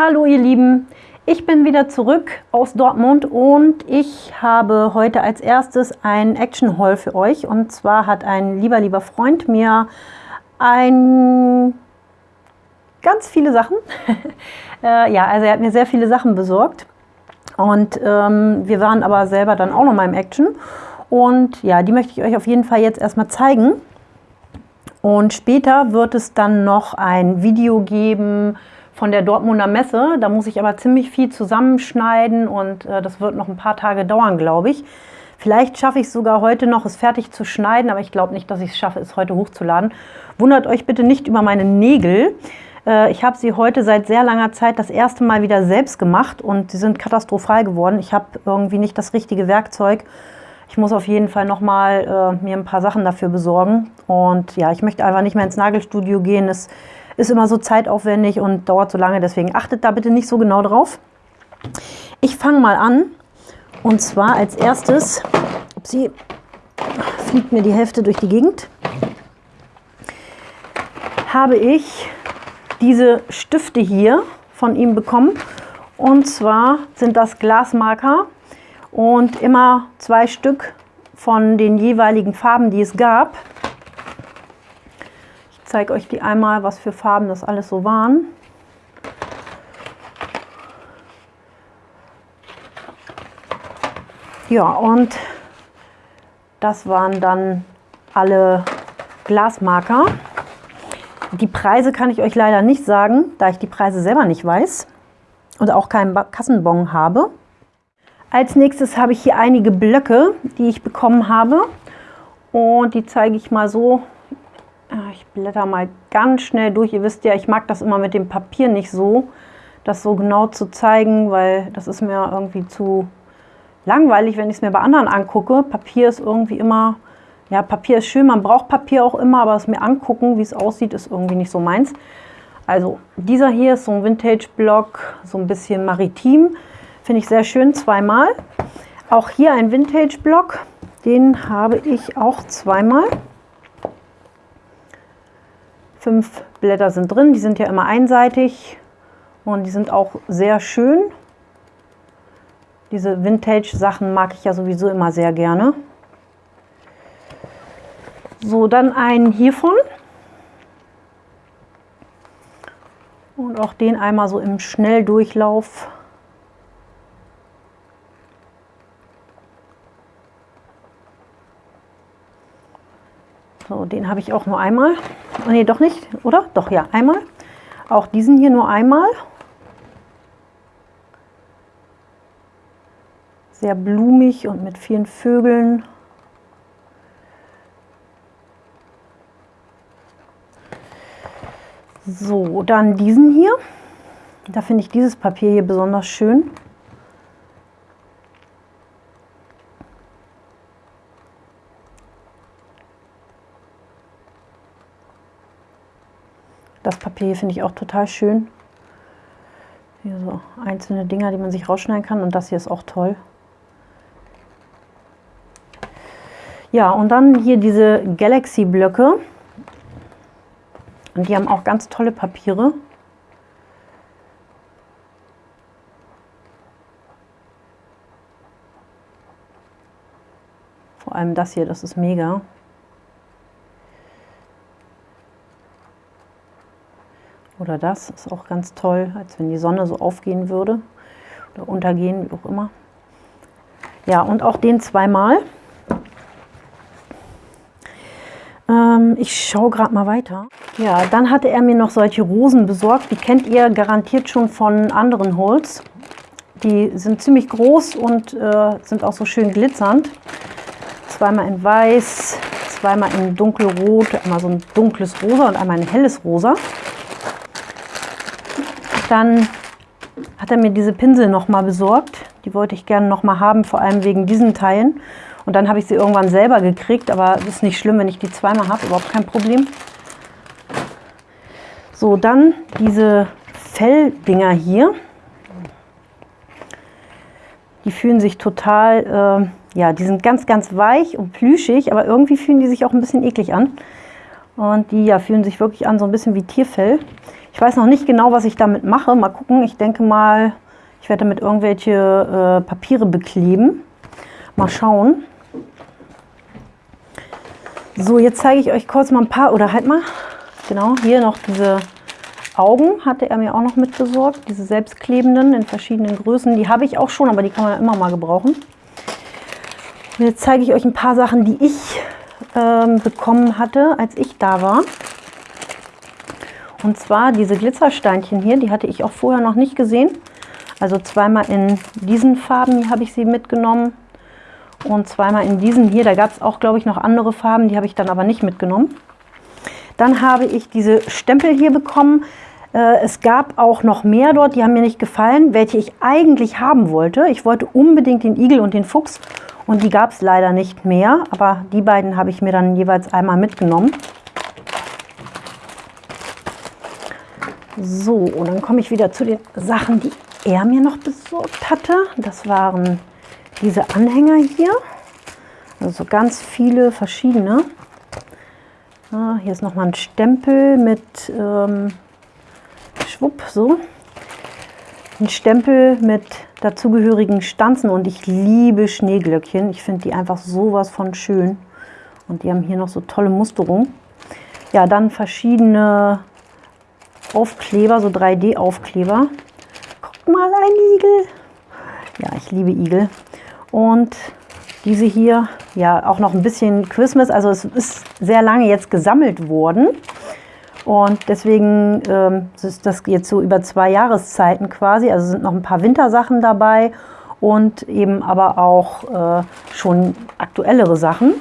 Hallo ihr Lieben, ich bin wieder zurück aus Dortmund und ich habe heute als erstes ein Action Haul für euch. Und zwar hat ein lieber, lieber Freund mir ein ganz viele Sachen, äh, ja, also er hat mir sehr viele Sachen besorgt. Und ähm, wir waren aber selber dann auch noch mal im Action. Und ja, die möchte ich euch auf jeden Fall jetzt erstmal zeigen. Und später wird es dann noch ein Video geben, von der Dortmunder Messe. Da muss ich aber ziemlich viel zusammenschneiden und äh, das wird noch ein paar Tage dauern, glaube ich. Vielleicht schaffe ich es sogar heute noch, es fertig zu schneiden, aber ich glaube nicht, dass ich es schaffe, es heute hochzuladen. Wundert euch bitte nicht über meine Nägel. Äh, ich habe sie heute seit sehr langer Zeit das erste Mal wieder selbst gemacht und sie sind katastrophal geworden. Ich habe irgendwie nicht das richtige Werkzeug. Ich muss auf jeden Fall noch mal äh, mir ein paar Sachen dafür besorgen. Und ja, ich möchte einfach nicht mehr ins Nagelstudio gehen. Es ist immer so zeitaufwendig und dauert so lange, deswegen achtet da bitte nicht so genau drauf. Ich fange mal an und zwar als erstes, sie fliegt mir die Hälfte durch die Gegend, habe ich diese Stifte hier von ihm bekommen. Und zwar sind das Glasmarker und immer zwei Stück von den jeweiligen Farben, die es gab zeige euch die einmal, was für Farben das alles so waren. Ja, und das waren dann alle Glasmarker. Die Preise kann ich euch leider nicht sagen, da ich die Preise selber nicht weiß und auch keinen Kassenbon habe. Als nächstes habe ich hier einige Blöcke, die ich bekommen habe. Und die zeige ich mal so ich blätter mal ganz schnell durch. Ihr wisst ja, ich mag das immer mit dem Papier nicht so, das so genau zu zeigen, weil das ist mir irgendwie zu langweilig, wenn ich es mir bei anderen angucke. Papier ist irgendwie immer, ja, Papier ist schön, man braucht Papier auch immer, aber es mir angucken, wie es aussieht, ist irgendwie nicht so meins. Also dieser hier ist so ein Vintage-Block, so ein bisschen maritim. Finde ich sehr schön, zweimal. Auch hier ein Vintage-Block, den habe ich auch zweimal. Fünf Blätter sind drin, die sind ja immer einseitig und die sind auch sehr schön. Diese Vintage-Sachen mag ich ja sowieso immer sehr gerne. So, dann einen hiervon. Und auch den einmal so im Schnelldurchlauf. So, den habe ich auch nur einmal. Nee, doch nicht, oder? Doch, ja, einmal. Auch diesen hier nur einmal. Sehr blumig und mit vielen Vögeln. So, dann diesen hier. Da finde ich dieses Papier hier besonders schön. Das Papier finde ich auch total schön. Hier so einzelne Dinger, die man sich rausschneiden kann. Und das hier ist auch toll. Ja, und dann hier diese Galaxy-Blöcke. Und die haben auch ganz tolle Papiere. Vor allem das hier, das ist mega. Oder das ist auch ganz toll, als wenn die Sonne so aufgehen würde oder untergehen, wie auch immer. Ja, und auch den zweimal. Ähm, ich schaue gerade mal weiter. Ja, dann hatte er mir noch solche Rosen besorgt. Die kennt ihr garantiert schon von anderen Holz. Die sind ziemlich groß und äh, sind auch so schön glitzernd. Zweimal in weiß, zweimal in dunkelrot, einmal so ein dunkles Rosa und einmal ein helles Rosa. Dann hat er mir diese Pinsel nochmal besorgt. Die wollte ich gerne nochmal haben, vor allem wegen diesen Teilen. Und dann habe ich sie irgendwann selber gekriegt, aber es ist nicht schlimm, wenn ich die zweimal habe, überhaupt kein Problem. So, dann diese Felldinger hier. Die fühlen sich total, äh, ja, die sind ganz, ganz weich und plüschig, aber irgendwie fühlen die sich auch ein bisschen eklig an. Und die ja, fühlen sich wirklich an so ein bisschen wie Tierfell. Ich weiß noch nicht genau, was ich damit mache. Mal gucken. Ich denke mal, ich werde damit irgendwelche äh, Papiere bekleben. Mal schauen. So, jetzt zeige ich euch kurz mal ein paar, oder halt mal, genau, hier noch diese Augen hatte er mir auch noch mit besorgt. Diese selbstklebenden in verschiedenen Größen. Die habe ich auch schon, aber die kann man immer mal gebrauchen. Und jetzt zeige ich euch ein paar Sachen, die ich ähm, bekommen hatte, als ich da war. Und zwar diese Glitzersteinchen hier, die hatte ich auch vorher noch nicht gesehen. Also zweimal in diesen Farben habe ich sie mitgenommen und zweimal in diesen hier. Da gab es auch, glaube ich, noch andere Farben, die habe ich dann aber nicht mitgenommen. Dann habe ich diese Stempel hier bekommen. Äh, es gab auch noch mehr dort, die haben mir nicht gefallen, welche ich eigentlich haben wollte. Ich wollte unbedingt den Igel und den Fuchs und die gab es leider nicht mehr. Aber die beiden habe ich mir dann jeweils einmal mitgenommen. So, und dann komme ich wieder zu den Sachen, die er mir noch besorgt hatte. Das waren diese Anhänger hier. Also ganz viele verschiedene. Ah, hier ist nochmal ein Stempel mit ähm, Schwupp, so. Ein Stempel mit dazugehörigen Stanzen und ich liebe Schneeglöckchen. Ich finde die einfach sowas von schön. Und die haben hier noch so tolle Musterungen. Ja, dann verschiedene Aufkleber, so 3D-Aufkleber. Guckt mal, ein Igel. Ja, ich liebe Igel. Und diese hier, ja, auch noch ein bisschen Christmas. Also es ist sehr lange jetzt gesammelt worden. Und deswegen ähm, ist das jetzt so über zwei Jahreszeiten quasi. Also sind noch ein paar Wintersachen dabei und eben aber auch äh, schon aktuellere Sachen.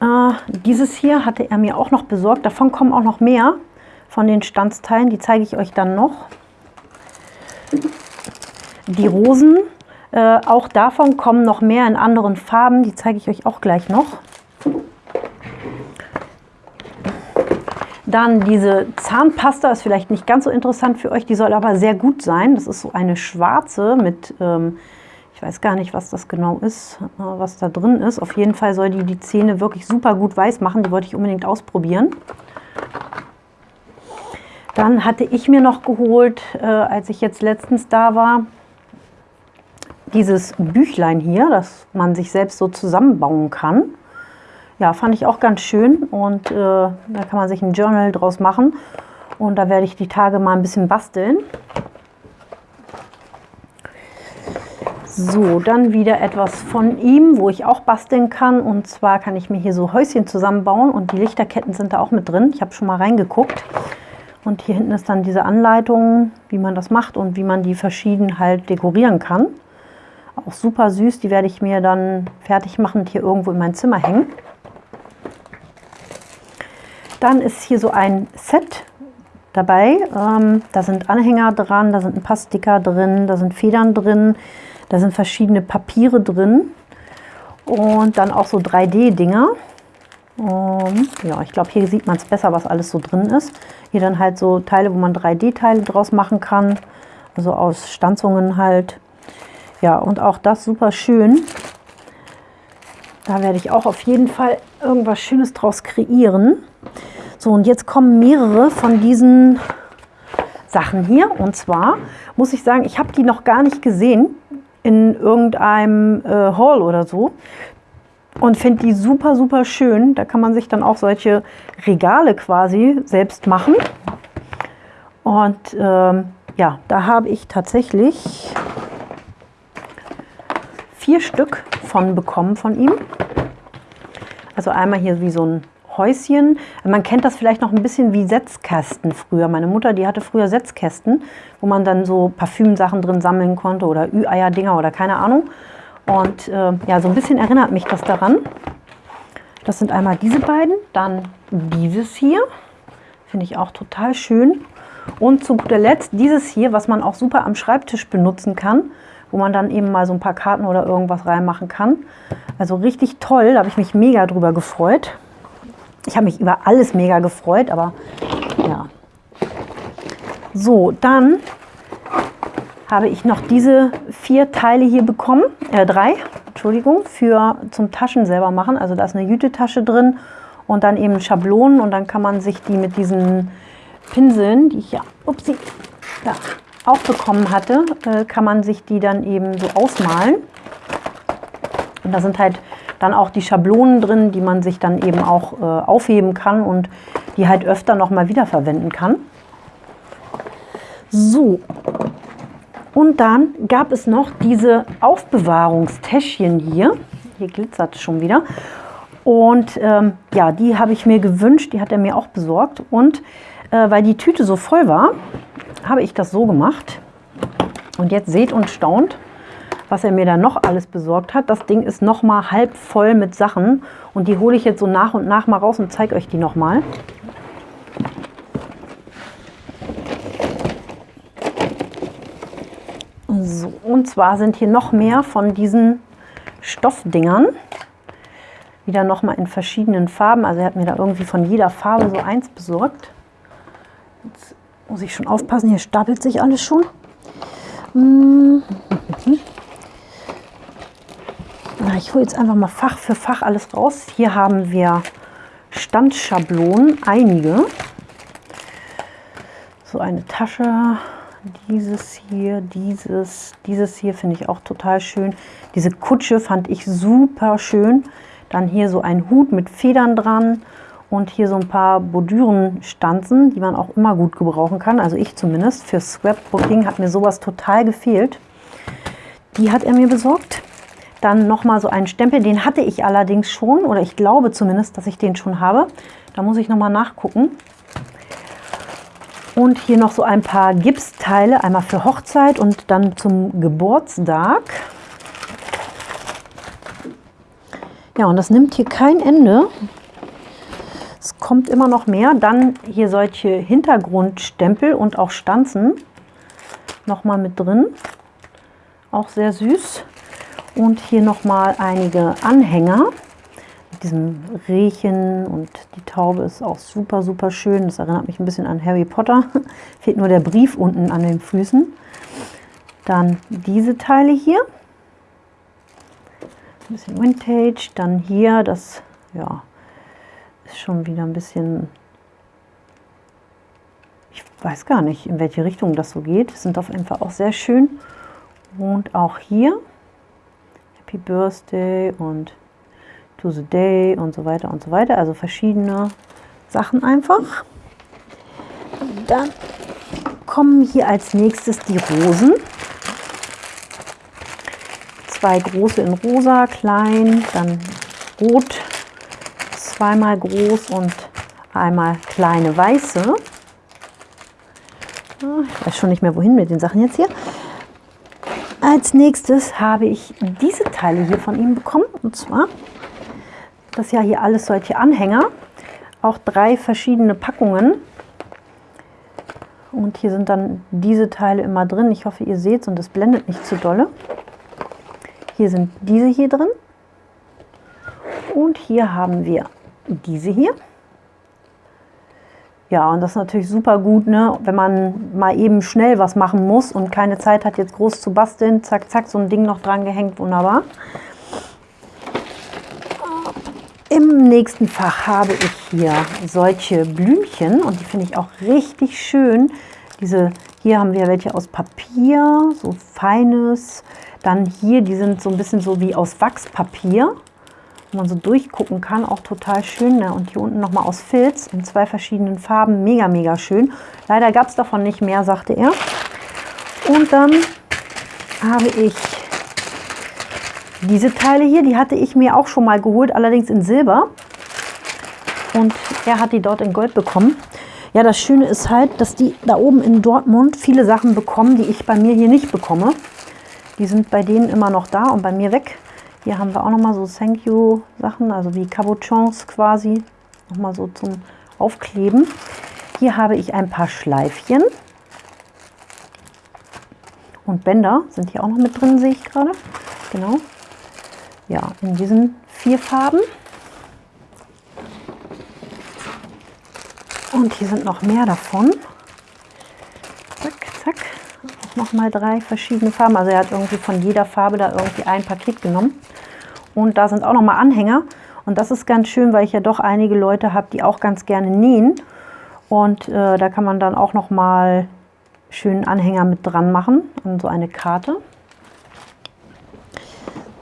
Äh, dieses hier hatte er mir auch noch besorgt. Davon kommen auch noch mehr von den Stanzteilen. Die zeige ich euch dann noch. Die Rosen, äh, auch davon kommen noch mehr in anderen Farben. Die zeige ich euch auch gleich noch. Dann diese Zahnpasta ist vielleicht nicht ganz so interessant für euch. Die soll aber sehr gut sein. Das ist so eine schwarze mit... Ähm, ich weiß gar nicht, was das genau ist, äh, was da drin ist. Auf jeden Fall soll die die Zähne wirklich super gut weiß machen. Die wollte ich unbedingt ausprobieren. Dann hatte ich mir noch geholt, äh, als ich jetzt letztens da war, dieses Büchlein hier, das man sich selbst so zusammenbauen kann. Ja, fand ich auch ganz schön und äh, da kann man sich ein Journal draus machen. Und da werde ich die Tage mal ein bisschen basteln. So, dann wieder etwas von ihm, wo ich auch basteln kann. Und zwar kann ich mir hier so Häuschen zusammenbauen und die Lichterketten sind da auch mit drin. Ich habe schon mal reingeguckt. Und hier hinten ist dann diese Anleitung, wie man das macht und wie man die verschieden halt dekorieren kann. Auch super süß, die werde ich mir dann fertig machen und hier irgendwo in mein Zimmer hängen. Dann ist hier so ein Set dabei. Ähm, da sind Anhänger dran, da sind ein paar Sticker drin, da sind Federn drin, da sind verschiedene Papiere drin und dann auch so 3D-Dinger. Um, ja, ich glaube, hier sieht man es besser, was alles so drin ist. Hier dann halt so Teile, wo man 3D-Teile draus machen kann. Also aus Stanzungen halt. Ja, und auch das super schön. Da werde ich auch auf jeden Fall irgendwas Schönes draus kreieren. So, und jetzt kommen mehrere von diesen Sachen hier. Und zwar muss ich sagen, ich habe die noch gar nicht gesehen in irgendeinem äh, Hall oder so und finde die super, super schön. Da kann man sich dann auch solche Regale quasi selbst machen. Und ähm, ja, da habe ich tatsächlich vier Stück von bekommen von ihm. Also einmal hier wie so ein Häuschen. Man kennt das vielleicht noch ein bisschen wie Setzkästen früher. Meine Mutter, die hatte früher Setzkästen, wo man dann so Parfümsachen drin sammeln konnte oder Ü-Eier-Dinger oder keine Ahnung. Und äh, ja, so ein bisschen erinnert mich das daran. Das sind einmal diese beiden, dann dieses hier. Finde ich auch total schön. Und zu guter Letzt dieses hier, was man auch super am Schreibtisch benutzen kann, wo man dann eben mal so ein paar Karten oder irgendwas reinmachen kann. Also richtig toll, da habe ich mich mega drüber gefreut. Ich habe mich über alles mega gefreut, aber ja. So, dann habe ich noch diese vier Teile hier bekommen, äh, drei, Entschuldigung, für zum Taschen selber machen. Also da ist eine Jütetasche drin und dann eben Schablonen und dann kann man sich die mit diesen Pinseln, die ich ja, upsie, ja auch bekommen hatte, äh, kann man sich die dann eben so ausmalen. Und da sind halt dann auch die Schablonen drin, die man sich dann eben auch äh, aufheben kann und die halt öfter noch mal wiederverwenden kann. So, und dann gab es noch diese Aufbewahrungstäschchen hier. Hier glitzert es schon wieder. Und ähm, ja, die habe ich mir gewünscht, die hat er mir auch besorgt. Und äh, weil die Tüte so voll war, habe ich das so gemacht. Und jetzt seht und staunt, was er mir da noch alles besorgt hat. Das Ding ist noch mal halb voll mit Sachen und die hole ich jetzt so nach und nach mal raus und zeige euch die noch mal. So, und zwar sind hier noch mehr von diesen Stoffdingern. Wieder noch mal in verschiedenen Farben. Also er hat mir da irgendwie von jeder Farbe so eins besorgt. Jetzt muss ich schon aufpassen, hier stapelt sich alles schon. Mhm. Ich hole jetzt einfach mal Fach für Fach alles raus. Hier haben wir Standschablonen, einige. So eine Tasche, dieses hier, dieses, dieses hier finde ich auch total schön. Diese Kutsche fand ich super schön. Dann hier so ein Hut mit Federn dran und hier so ein paar Bordürenstanzen, die man auch immer gut gebrauchen kann. Also ich zumindest. Für Scrapbooking hat mir sowas total gefehlt. Die hat er mir besorgt. Dann nochmal so einen Stempel, den hatte ich allerdings schon, oder ich glaube zumindest, dass ich den schon habe. Da muss ich nochmal nachgucken. Und hier noch so ein paar Gipsteile, einmal für Hochzeit und dann zum Geburtstag. Ja, und das nimmt hier kein Ende. Es kommt immer noch mehr. Dann hier solche Hintergrundstempel und auch Stanzen nochmal mit drin. Auch sehr süß. Und hier nochmal einige Anhänger mit diesem Rehchen und die Taube ist auch super, super schön. Das erinnert mich ein bisschen an Harry Potter. Fehlt nur der Brief unten an den Füßen. Dann diese Teile hier. Ein bisschen Vintage. Dann hier das, ja, ist schon wieder ein bisschen... Ich weiß gar nicht, in welche Richtung das so geht. Sind auf jeden Fall auch sehr schön. Und auch hier Happy Birthday und To the Day und so weiter und so weiter. Also verschiedene Sachen einfach. Dann kommen hier als nächstes die Rosen. Zwei große in rosa, klein, dann rot, zweimal groß und einmal kleine weiße. Ich weiß schon nicht mehr wohin mit den Sachen jetzt hier. Als nächstes habe ich diese Teile hier von ihm bekommen. Und zwar, das ja hier alles solche Anhänger. Auch drei verschiedene Packungen. Und hier sind dann diese Teile immer drin. Ich hoffe, ihr seht es und es blendet nicht zu dolle. Hier sind diese hier drin. Und hier haben wir diese hier. Ja, und das ist natürlich super gut, ne? wenn man mal eben schnell was machen muss und keine Zeit hat, jetzt groß zu basteln. Zack, zack, so ein Ding noch dran gehängt, wunderbar. Im nächsten Fach habe ich hier solche Blümchen und die finde ich auch richtig schön. Diese, hier haben wir welche aus Papier, so feines. Dann hier, die sind so ein bisschen so wie aus Wachspapier man so durchgucken kann, auch total schön. Ne? Und hier unten nochmal aus Filz in zwei verschiedenen Farben, mega, mega schön. Leider gab es davon nicht mehr, sagte er. Und dann habe ich diese Teile hier, die hatte ich mir auch schon mal geholt, allerdings in Silber. Und er hat die dort in Gold bekommen. Ja, das Schöne ist halt, dass die da oben in Dortmund viele Sachen bekommen, die ich bei mir hier nicht bekomme. Die sind bei denen immer noch da und bei mir weg. Hier haben wir auch nochmal so Thank You Sachen, also wie Cabochons quasi, nochmal so zum Aufkleben. Hier habe ich ein paar Schleifchen. Und Bänder sind hier auch noch mit drin, sehe ich gerade. Genau. Ja, in diesen vier Farben. Und hier sind noch mehr davon. Zack, zack. Nochmal drei verschiedene Farben. Also er hat irgendwie von jeder Farbe da irgendwie ein Paket genommen. Und da sind auch nochmal Anhänger. Und das ist ganz schön, weil ich ja doch einige Leute habe, die auch ganz gerne nähen. Und äh, da kann man dann auch noch mal schönen Anhänger mit dran machen an so eine Karte.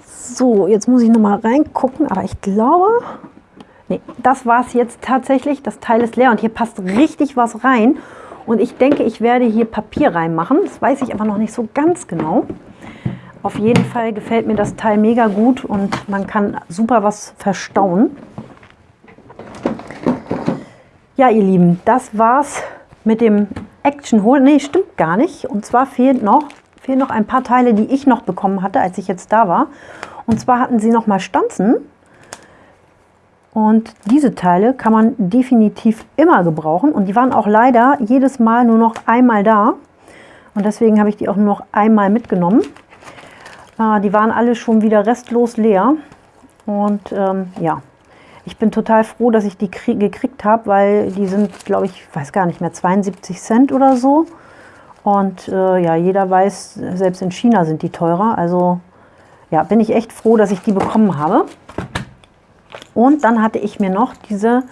So, jetzt muss ich noch mal reingucken, aber ich glaube, nee, das war es jetzt tatsächlich. Das Teil ist leer und hier passt richtig was rein. Und ich denke, ich werde hier Papier reinmachen. Das weiß ich aber noch nicht so ganz genau. Auf jeden Fall gefällt mir das Teil mega gut und man kann super was verstauen. Ja, ihr Lieben, das war's mit dem Action Hole. Nee, stimmt gar nicht. Und zwar fehlt noch, fehlen noch ein paar Teile, die ich noch bekommen hatte, als ich jetzt da war. Und zwar hatten sie noch mal Stanzen. Und diese Teile kann man definitiv immer gebrauchen. Und die waren auch leider jedes Mal nur noch einmal da. Und deswegen habe ich die auch nur noch einmal mitgenommen. Äh, die waren alle schon wieder restlos leer. Und ähm, ja, ich bin total froh, dass ich die gekriegt habe, weil die sind, glaube ich, weiß gar nicht mehr, 72 Cent oder so. Und äh, ja, jeder weiß, selbst in China sind die teurer. Also ja, bin ich echt froh, dass ich die bekommen habe. Und dann hatte ich mir noch diese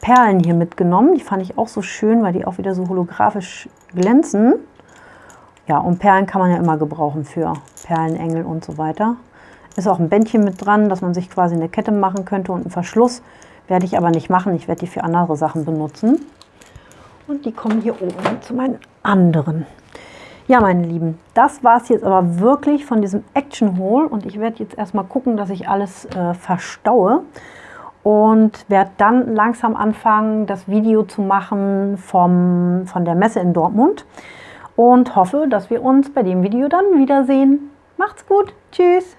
Perlen hier mitgenommen. Die fand ich auch so schön, weil die auch wieder so holographisch glänzen. Ja, und Perlen kann man ja immer gebrauchen für Perlenengel und so weiter. Ist auch ein Bändchen mit dran, dass man sich quasi eine Kette machen könnte und einen Verschluss. Werde ich aber nicht machen. Ich werde die für andere Sachen benutzen. Und die kommen hier oben zu meinen anderen. Ja, meine Lieben, das war es jetzt aber wirklich von diesem Action Hole. Und ich werde jetzt erstmal gucken, dass ich alles äh, verstaue und werde dann langsam anfangen, das Video zu machen vom, von der Messe in Dortmund und hoffe, dass wir uns bei dem Video dann wiedersehen. Macht's gut, tschüss!